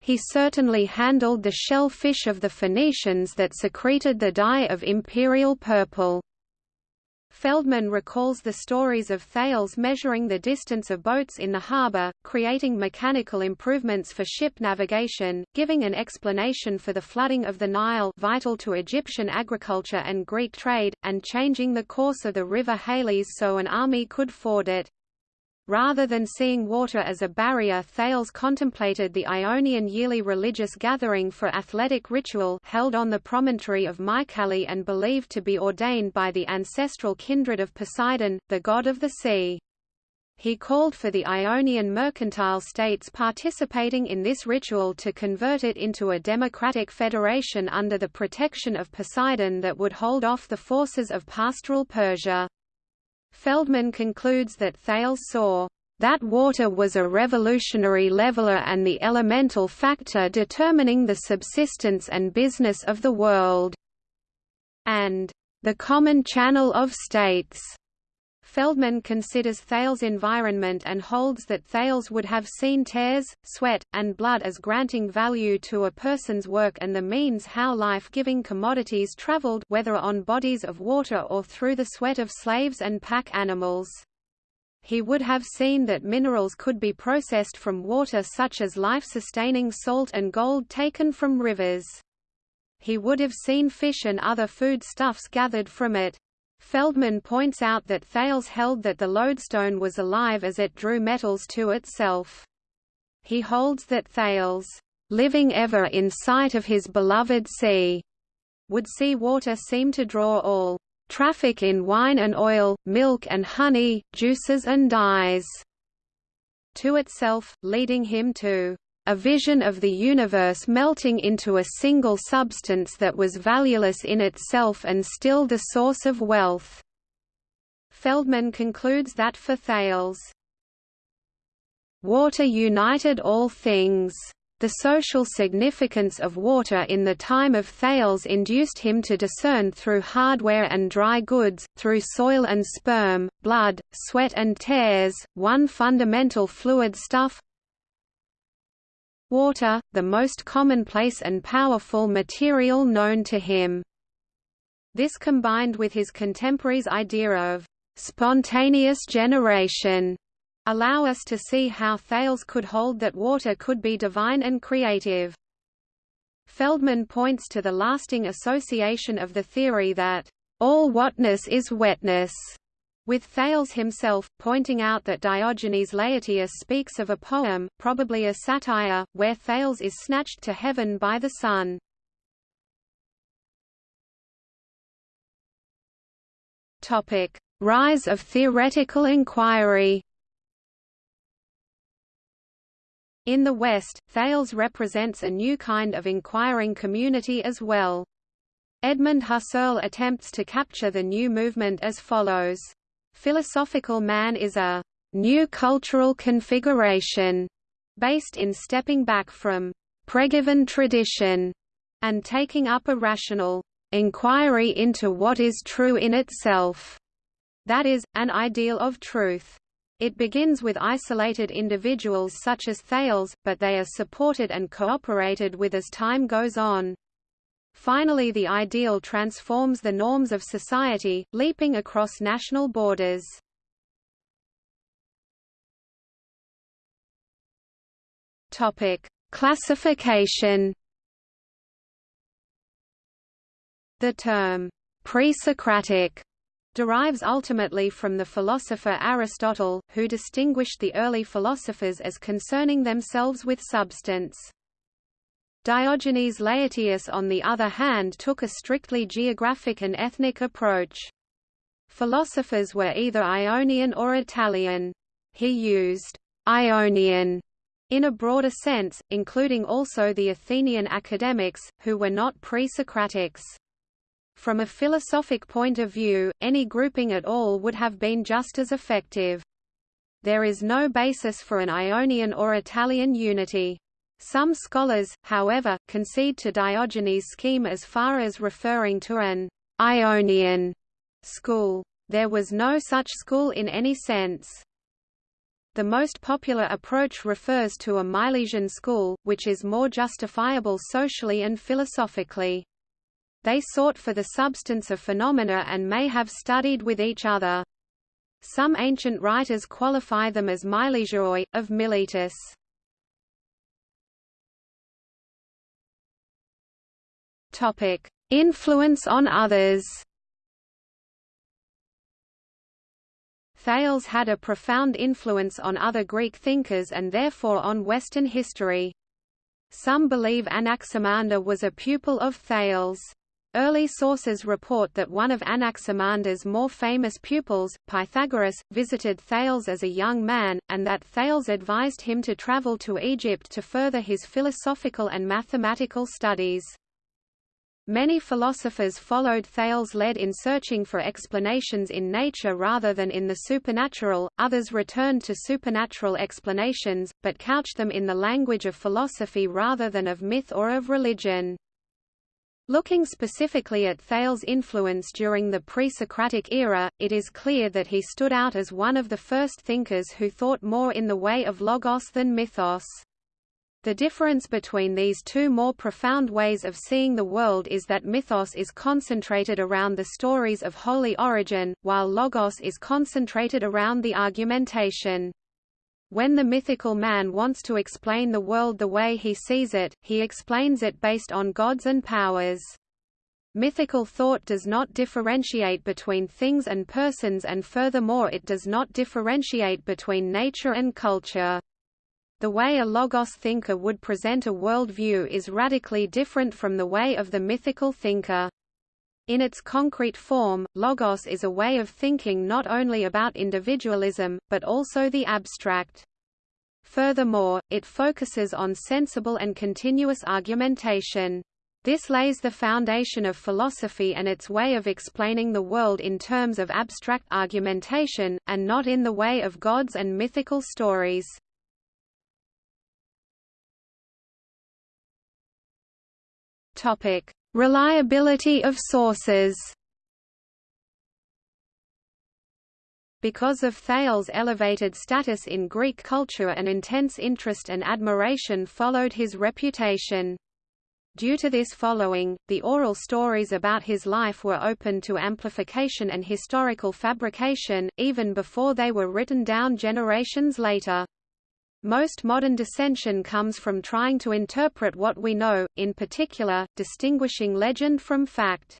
He certainly handled the shellfish of the Phoenicians that secreted the dye of imperial purple. Feldman recalls the stories of Thales measuring the distance of boats in the harbor, creating mechanical improvements for ship navigation, giving an explanation for the flooding of the Nile vital to Egyptian agriculture and Greek trade, and changing the course of the river Halys so an army could ford it. Rather than seeing water as a barrier Thales contemplated the Ionian yearly religious gathering for athletic ritual held on the promontory of Mycale and believed to be ordained by the ancestral kindred of Poseidon, the god of the sea. He called for the Ionian mercantile states participating in this ritual to convert it into a democratic federation under the protection of Poseidon that would hold off the forces of pastoral Persia. Feldman concludes that Thales saw that water was a revolutionary leveler and the elemental factor determining the subsistence and business of the world, and the common channel of states. Feldman considers Thales' environment and holds that Thales would have seen tears, sweat, and blood as granting value to a person's work and the means how life-giving commodities traveled whether on bodies of water or through the sweat of slaves and pack animals. He would have seen that minerals could be processed from water such as life-sustaining salt and gold taken from rivers. He would have seen fish and other food stuffs gathered from it. Feldman points out that Thales held that the lodestone was alive as it drew metals to itself. He holds that Thales, living ever in sight of his beloved sea, would see water seem to draw all traffic in wine and oil, milk and honey, juices and dyes to itself, leading him to a vision of the universe melting into a single substance that was valueless in itself and still the source of wealth. Feldman concludes that for Thales, water united all things. The social significance of water in the time of Thales induced him to discern through hardware and dry goods, through soil and sperm, blood, sweat and tears, one fundamental fluid stuff, water, the most commonplace and powerful material known to him. This combined with his contemporaries' idea of spontaneous generation allow us to see how Thales could hold that water could be divine and creative. Feldman points to the lasting association of the theory that all whatness is wetness with Thales himself, pointing out that Diogenes Laertius speaks of a poem, probably a satire, where Thales is snatched to heaven by the sun. Rise of theoretical inquiry In the West, Thales represents a new kind of inquiring community as well. Edmund Husserl attempts to capture the new movement as follows. Philosophical man is a new cultural configuration based in stepping back from pregiven tradition and taking up a rational inquiry into what is true in itself, that is, an ideal of truth. It begins with isolated individuals such as Thales, but they are supported and cooperated with as time goes on. Finally the ideal transforms the norms of society, leaping across national borders. Topic: Classification. The term pre-Socratic derives ultimately from the philosopher Aristotle, who distinguished the early philosophers as concerning themselves with substance. Diogenes Laertius on the other hand took a strictly geographic and ethnic approach. Philosophers were either Ionian or Italian. He used Ionian in a broader sense, including also the Athenian academics, who were not pre-Socratics. From a philosophic point of view, any grouping at all would have been just as effective. There is no basis for an Ionian or Italian unity. Some scholars, however, concede to Diogenes' scheme as far as referring to an Ionian school. There was no such school in any sense. The most popular approach refers to a Milesian school, which is more justifiable socially and philosophically. They sought for the substance of phenomena and may have studied with each other. Some ancient writers qualify them as Milesioi, of Miletus. Topic: Influence on others. Thales had a profound influence on other Greek thinkers and therefore on Western history. Some believe Anaximander was a pupil of Thales. Early sources report that one of Anaximander's more famous pupils, Pythagoras, visited Thales as a young man, and that Thales advised him to travel to Egypt to further his philosophical and mathematical studies. Many philosophers followed Thales' lead in searching for explanations in nature rather than in the supernatural, others returned to supernatural explanations, but couched them in the language of philosophy rather than of myth or of religion. Looking specifically at Thales' influence during the pre-Socratic era, it is clear that he stood out as one of the first thinkers who thought more in the way of logos than mythos. The difference between these two more profound ways of seeing the world is that mythos is concentrated around the stories of holy origin, while logos is concentrated around the argumentation. When the mythical man wants to explain the world the way he sees it, he explains it based on gods and powers. Mythical thought does not differentiate between things and persons and furthermore it does not differentiate between nature and culture. The way a logos thinker would present a worldview is radically different from the way of the mythical thinker. In its concrete form, logos is a way of thinking not only about individualism, but also the abstract. Furthermore, it focuses on sensible and continuous argumentation. This lays the foundation of philosophy and its way of explaining the world in terms of abstract argumentation, and not in the way of gods and mythical stories. Topic: Reliability of sources. Because of Thales' elevated status in Greek culture an intense interest and admiration followed his reputation. Due to this following, the oral stories about his life were open to amplification and historical fabrication, even before they were written down generations later. Most modern dissension comes from trying to interpret what we know, in particular, distinguishing legend from fact.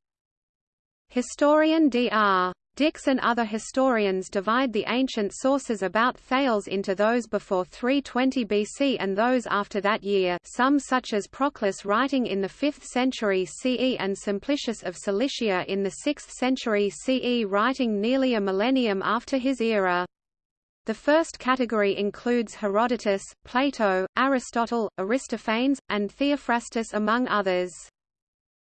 Historian Dr. Dicks and other historians divide the ancient sources about Thales into those before 320 BC and those after that year some such as Proclus writing in the 5th century CE and Simplicius of Cilicia in the 6th century CE writing nearly a millennium after his era. The first category includes Herodotus, Plato, Aristotle, Aristophanes, and Theophrastus among others.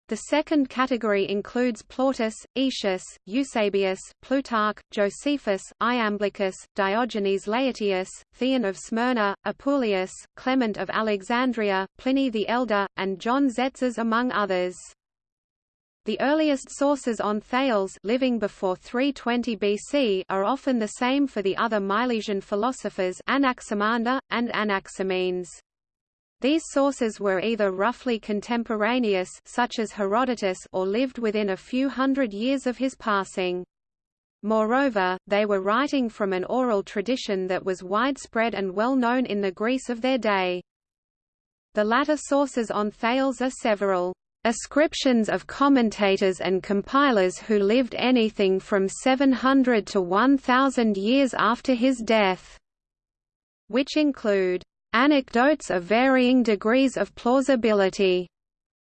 The second category includes Plautus, Aetius, Eusebius, Plutarch, Josephus, Iamblichus, Diogenes Laertius, Theon of Smyrna, Apuleius, Clement of Alexandria, Pliny the Elder, and John Tzetzes among others. The earliest sources on Thales living before 320 BC are often the same for the other Milesian philosophers Anaximander, and Anaximenes. These sources were either roughly contemporaneous such as Herodotus or lived within a few hundred years of his passing. Moreover, they were writing from an oral tradition that was widespread and well known in the Greece of their day. The latter sources on Thales are several. Ascriptions of commentators and compilers who lived anything from 700 to 1000 years after his death, which include anecdotes of varying degrees of plausibility,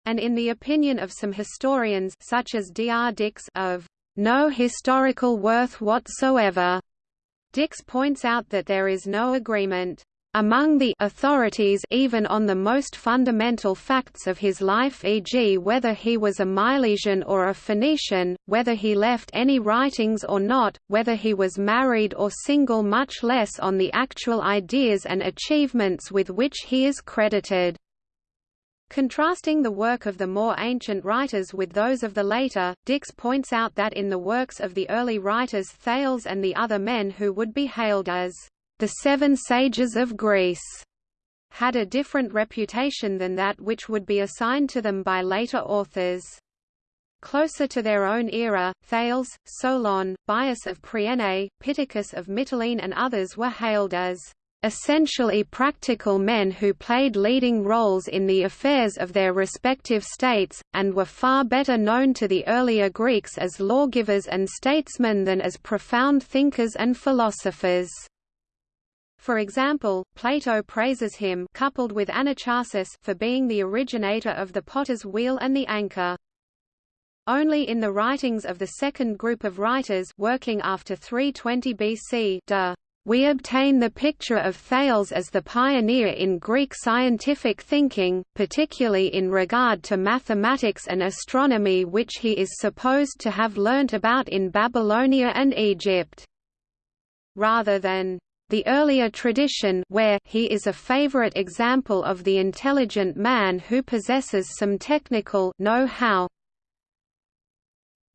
and in the opinion of some historians such as D. R. Dicks of no historical worth whatsoever. Dicks points out that there is no agreement among the authorities even on the most fundamental facts of his life e.g. whether he was a Milesian or a Phoenician, whether he left any writings or not, whether he was married or single much less on the actual ideas and achievements with which he is credited. Contrasting the work of the more ancient writers with those of the later, Dicks points out that in the works of the early writers Thales and the other men who would be hailed as the Seven Sages of Greece had a different reputation than that which would be assigned to them by later authors. Closer to their own era, Thales, Solon, Bias of Priene, Pittacus of Mytilene and others were hailed as essentially practical men who played leading roles in the affairs of their respective states, and were far better known to the earlier Greeks as lawgivers and statesmen than as profound thinkers and philosophers. For example, Plato praises him coupled with Anacharsis for being the originator of the potter's wheel and the anchor. Only in the writings of the second group of writers working after 320 BC de, we obtain the picture of Thales as the pioneer in Greek scientific thinking, particularly in regard to mathematics and astronomy which he is supposed to have learnt about in Babylonia and Egypt. Rather than the earlier tradition where he is a favorite example of the intelligent man who possesses some technical know-how.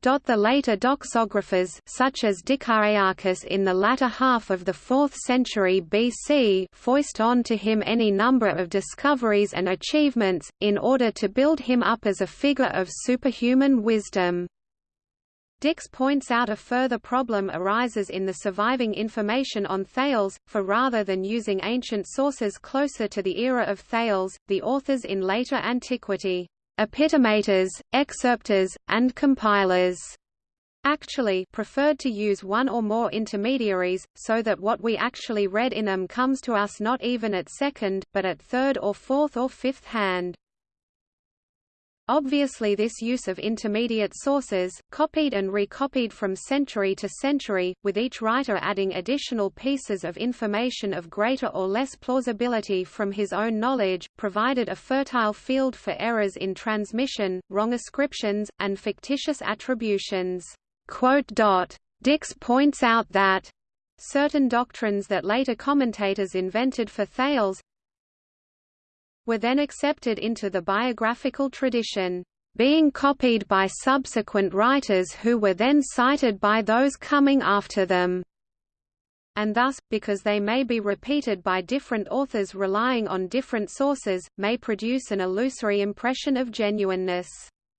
The later doxographers such as Dicæarchus in the latter half of the 4th century BC foist on to him any number of discoveries and achievements, in order to build him up as a figure of superhuman wisdom. Dicks points out a further problem arises in the surviving information on Thales, for rather than using ancient sources closer to the era of Thales, the authors in later antiquity, epitomators, excerptors, and compilers, actually preferred to use one or more intermediaries, so that what we actually read in them comes to us not even at second, but at third or fourth or fifth hand. Obviously this use of intermediate sources, copied and recopied from century to century, with each writer adding additional pieces of information of greater or less plausibility from his own knowledge, provided a fertile field for errors in transmission, wrong ascriptions, and fictitious attributions. Dicks points out that certain doctrines that later commentators invented for Thales, were then accepted into the biographical tradition, being copied by subsequent writers who were then cited by those coming after them and thus, because they may be repeated by different authors relying on different sources, may produce an illusory impression of genuineness.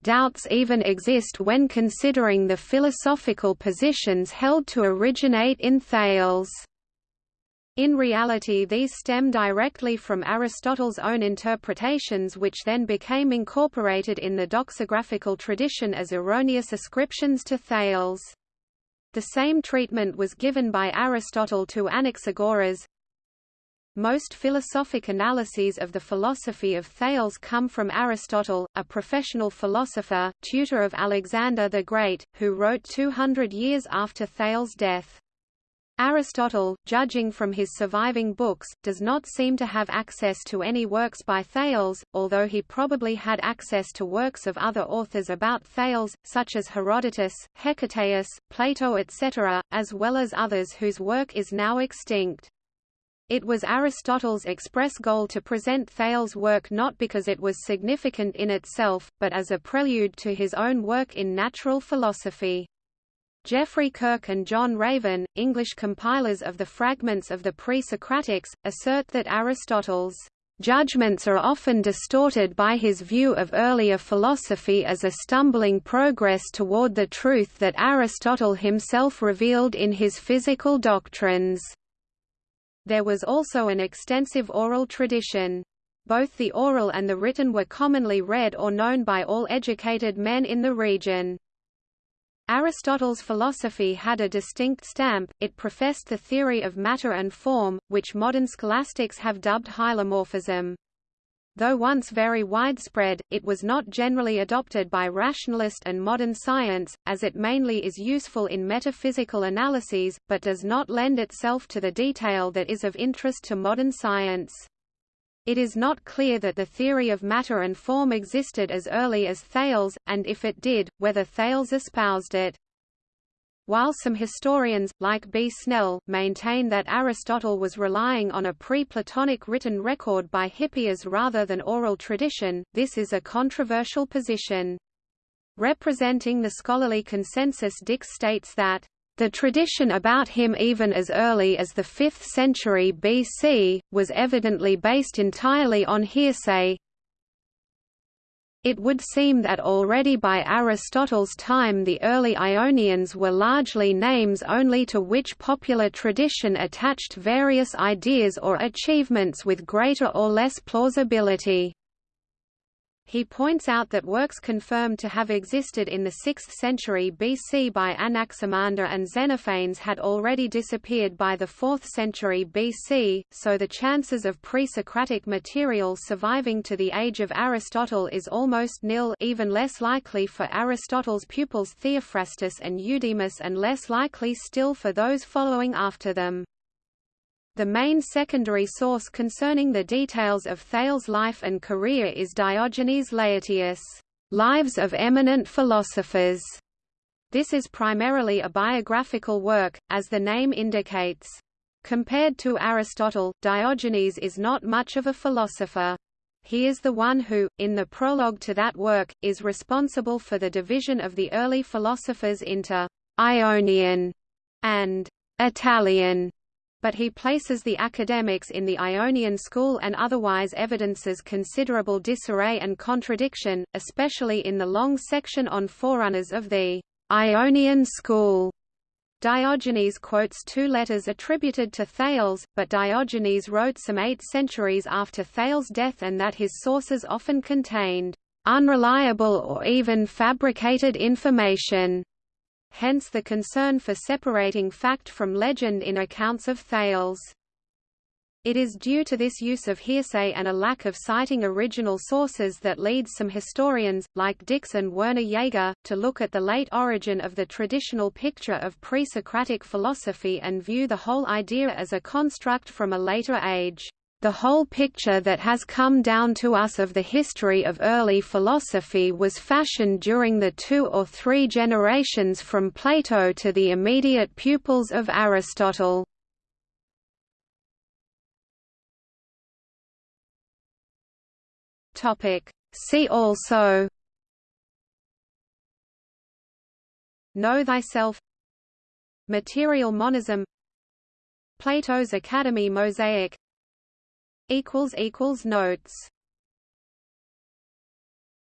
Doubts even exist when considering the philosophical positions held to originate in Thales. In reality these stem directly from Aristotle's own interpretations which then became incorporated in the doxographical tradition as erroneous ascriptions to Thales. The same treatment was given by Aristotle to Anaxagoras. Most philosophic analyses of the philosophy of Thales come from Aristotle, a professional philosopher, tutor of Alexander the Great, who wrote 200 years after Thales' death. Aristotle, judging from his surviving books, does not seem to have access to any works by Thales, although he probably had access to works of other authors about Thales, such as Herodotus, Hecataeus, Plato etc., as well as others whose work is now extinct. It was Aristotle's express goal to present Thales' work not because it was significant in itself, but as a prelude to his own work in natural philosophy. Geoffrey Kirk and John Raven, English compilers of the fragments of the pre-Socratics, assert that Aristotle's judgments are often distorted by his view of earlier philosophy as a stumbling progress toward the truth that Aristotle himself revealed in his physical doctrines. There was also an extensive oral tradition. Both the oral and the written were commonly read or known by all educated men in the region. Aristotle's philosophy had a distinct stamp, it professed the theory of matter and form, which modern scholastics have dubbed hylomorphism. Though once very widespread, it was not generally adopted by rationalist and modern science, as it mainly is useful in metaphysical analyses, but does not lend itself to the detail that is of interest to modern science. It is not clear that the theory of matter and form existed as early as Thales, and if it did, whether Thales espoused it. While some historians, like B. Snell, maintain that Aristotle was relying on a pre-Platonic written record by Hippias rather than oral tradition, this is a controversial position. Representing the scholarly consensus Dicks states that the tradition about him even as early as the 5th century BC, was evidently based entirely on hearsay. It would seem that already by Aristotle's time the early Ionians were largely names only to which popular tradition attached various ideas or achievements with greater or less plausibility. He points out that works confirmed to have existed in the 6th century BC by Anaximander and Xenophanes had already disappeared by the 4th century BC, so the chances of pre-Socratic material surviving to the age of Aristotle is almost nil even less likely for Aristotle's pupils Theophrastus and Eudemus and less likely still for those following after them. The main secondary source concerning the details of Thales' life and career is Diogenes Laertius' Lives of Eminent Philosophers. This is primarily a biographical work, as the name indicates. Compared to Aristotle, Diogenes is not much of a philosopher. He is the one who, in the prologue to that work, is responsible for the division of the early philosophers into Ionian and Italian but he places the academics in the Ionian school and otherwise evidences considerable disarray and contradiction, especially in the long section on forerunners of the Ionian school. Diogenes quotes two letters attributed to Thales, but Diogenes wrote some eight centuries after Thales' death and that his sources often contained unreliable or even fabricated information. Hence the concern for separating fact from legend in accounts of Thales. It is due to this use of hearsay and a lack of citing original sources that leads some historians, like Dicks and Werner Jaeger, to look at the late origin of the traditional picture of pre-Socratic philosophy and view the whole idea as a construct from a later age. The whole picture that has come down to us of the history of early philosophy was fashioned during the two or three generations from Plato to the immediate pupils of Aristotle. See also Know thyself Material monism Plato's Academy mosaic Notes